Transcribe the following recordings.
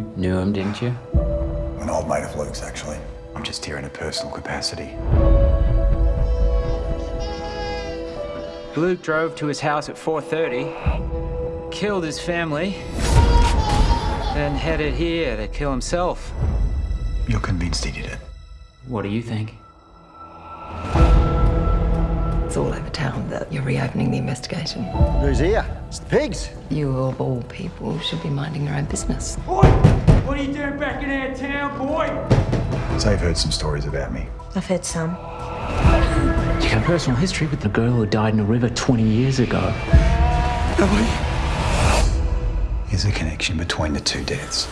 him, didn't you? An old mate of Luke's, actually. I'm just here in a personal capacity. Luke drove to his house at 4.30, killed his family, then headed here to kill himself. You're convinced he did it? What do you think? It's all over town that you're reopening the investigation. Who's here? It's the pigs. You of all people should be minding your own business. Boy, what are you doing back in our town, boy? So you've heard some stories about me. I've heard some. You got a personal history with the girl who died in a river 20 years ago. Is a connection between the two deaths.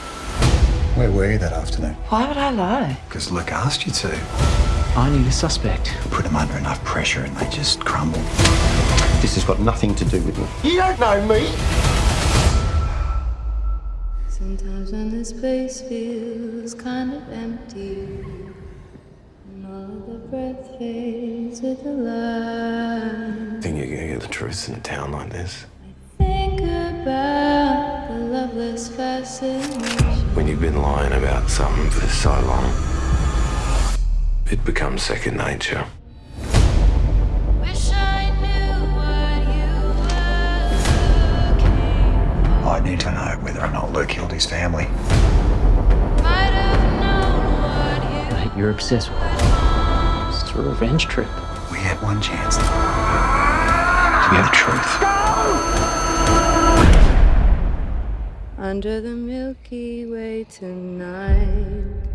Where were you that afternoon? Why would I lie? Because Luke asked you to. I need a suspect. Put them under enough pressure and they just crumble. This has got nothing to do with me. You don't know me. Sometimes when this place feels kind of empty, and all the breath fades with the light. Think you're gonna get the truth in a town like this? Think about the loveless fascination. When you've been lying about something for so long, it becomes second nature. Wish I knew what you were I need to know whether or not Luke killed his family. Might have known what you Mate, you're obsessed with it. It's a revenge trip. We had one chance to hear the truth. Under the Milky Way tonight.